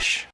Flash.